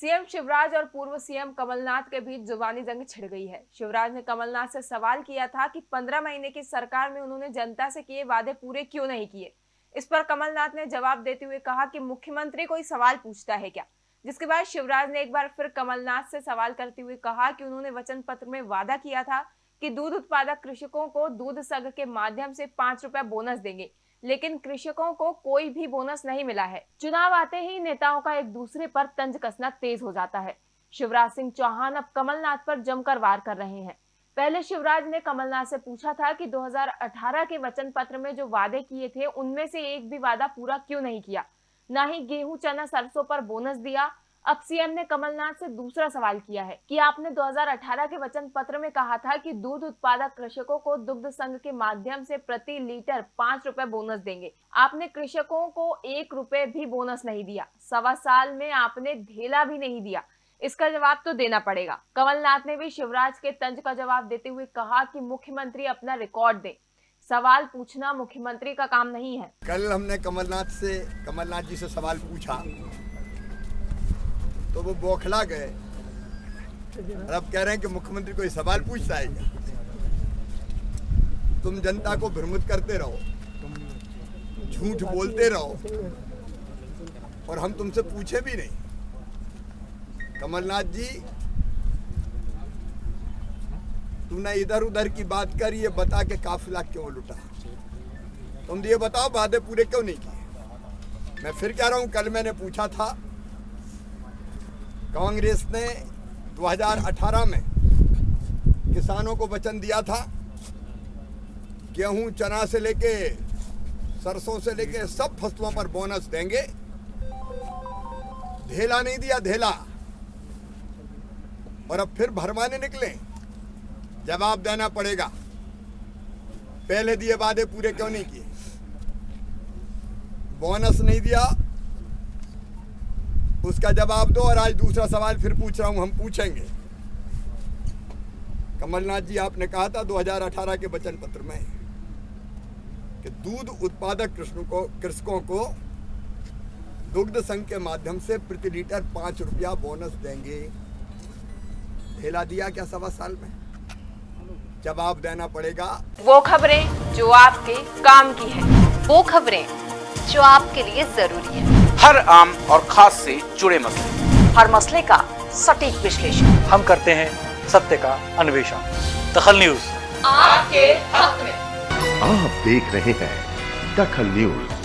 CM Shivraj और पूर्व CM Kamal Nath के बीच जुबानी जंग छिड़ गई है। शिवराज ने कमलनाथ से सवाल किया था कि 15 महीने की सरकार में उन्होंने जनता से किए वादे पूरे क्यों नहीं किए? इस पर कमलनाथ ने जवाब देते हुए कहा कि मुख्यमंत्री कोई सवाल पूछता है क्या? जिसके बाद शिवराज ने एक बार फिर कमलनाथ से सवाल करते हुए कहा कि उन्होंने वचन पत्र में वादा किया था कि दूध उत्पादक कृषकों को दूध संघ के माध्यम से पाँच रुपए बोनस देंगे। लेकिन कृषकों को कोई भी बोनस नहीं मिला है। चुनाव आते ही नेताओं का एक दूसरे पर तंज कसना तेज हो जाता है। शिवराज सिंह चौहान अब कमलनाथ पर जमकर वार कर रहे हैं। पहले शिवराज ने कमलनाथ से पूछा था कि 2018 के वचन पत्र में जो वादे किए थे, उनमें से एक भी वादा पूरा क्यों नहीं किया? न ही गेहूँ, चना, सरसों पर बोनस दिया अब सीएम ने कमलनाथ से दूसरा सवाल किया है कि आपने 2018 के वचन पत्र में कहा था कि दूध उत्पादक कृषकों को दुग्ध संघ के माध्यम से प्रति लीटर पाँच रुपए बोनस देंगे। आपने कृषकों को एक रुपए भी बोनस नहीं दिया। सवा साल में आपने ढेला भी नहीं दिया। इसका जवाब तो देना पड़ेगा। कमलनाथ ने भी शिवराज के तंज का जवाब देते हुए कहा कि मुख्यमंत्री अपना रिकॉर्ड दे। सवाल पूछना मुख्यमंत्री का काम नहीं है। कल हमने कमलनाथ से, कमलनाथ जी से सवाल पूछा। तो वो बौखला गए। और अब कह रहे हैं कि मुख्यमंत्री कोई सवाल पूछता है क्या? तुम जनता को भ्रमित करते रहो। झूठ बोलते रहो। और हम तुमसे पूछे भी नहीं। कमलनाथ जी तुमने इधर उधर की बात कर, ये बता के काफिला क्यों लुटा? तुम ये बताओ, वादे पूरे क्यों नहीं किए? मैं फिर कह रहा हूँ, कल मैंने पूछा था कांग्रेस ने 2018 में किसानों को वचन दिया था, गेहूँ, चना से लेके सरसों से लेके सब फ़सलों पर बोनस देंगे। ढेला नहीं दिया, ढेला। और अब फिर भरमाने निकले। जवाब देना पड़ेगा। पहले दिए वादे पूरे क्यों नहीं किए? बोनस नहीं दिया उसका जवाब दो और आज दूसरा सवाल फिर पूछ रहा हूँ, हम पूछेंगे। कमलनाथ जी, आपने कहा था 2018 के वचन पत्र में कि दूध उत्पादक कृष्ण को, कृषकों को दुग्ध संघ के माध्यम से प्रति लीटर पाँच रुपया बोनस देंगे। ढेला दिया क्या सवा साल में? जवाब देना पड़ेगा। वो खबरें जो आपके काम की है, वो खबरें जो आपके लिए ज़रूरी है। हर आम और खास से जुड़े मसले। हर मसले का सटीक विश्लेषण। हम करते हैं सत्य का अन्वेषण। दखल न्यूज़। आपके हक में। आप देख रहे हैं दखल न्यूज़।